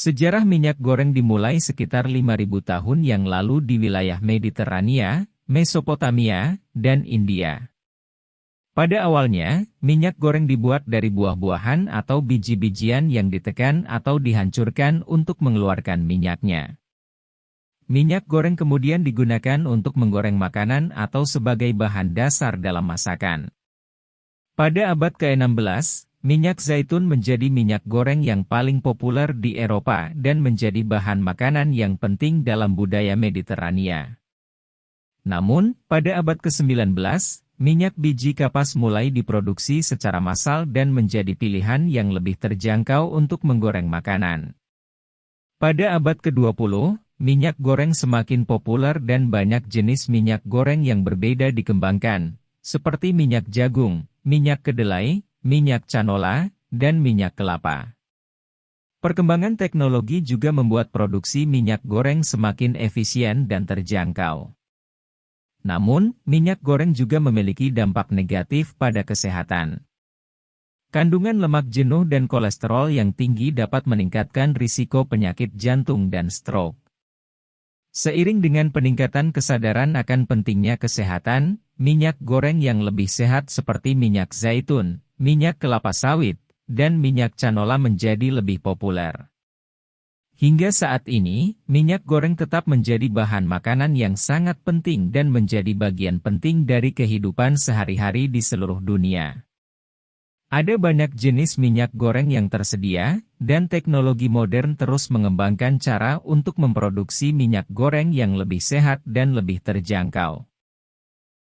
Sejarah minyak goreng dimulai sekitar 5.000 tahun yang lalu di wilayah Mediterania, Mesopotamia, dan India. Pada awalnya, minyak goreng dibuat dari buah-buahan atau biji-bijian yang ditekan atau dihancurkan untuk mengeluarkan minyaknya. Minyak goreng kemudian digunakan untuk menggoreng makanan atau sebagai bahan dasar dalam masakan. Pada abad ke-16, Minyak zaitun menjadi minyak goreng yang paling populer di Eropa dan menjadi bahan makanan yang penting dalam budaya Mediterania. Namun, pada abad ke-19, minyak biji kapas mulai diproduksi secara massal dan menjadi pilihan yang lebih terjangkau untuk menggoreng makanan. Pada abad ke-20, minyak goreng semakin populer dan banyak jenis minyak goreng yang berbeda dikembangkan, seperti minyak jagung, minyak kedelai, minyak canola, dan minyak kelapa. Perkembangan teknologi juga membuat produksi minyak goreng semakin efisien dan terjangkau. Namun, minyak goreng juga memiliki dampak negatif pada kesehatan. Kandungan lemak jenuh dan kolesterol yang tinggi dapat meningkatkan risiko penyakit jantung dan stroke. Seiring dengan peningkatan kesadaran akan pentingnya kesehatan, minyak goreng yang lebih sehat seperti minyak zaitun, minyak kelapa sawit, dan minyak canola menjadi lebih populer. Hingga saat ini, minyak goreng tetap menjadi bahan makanan yang sangat penting dan menjadi bagian penting dari kehidupan sehari-hari di seluruh dunia. Ada banyak jenis minyak goreng yang tersedia, dan teknologi modern terus mengembangkan cara untuk memproduksi minyak goreng yang lebih sehat dan lebih terjangkau.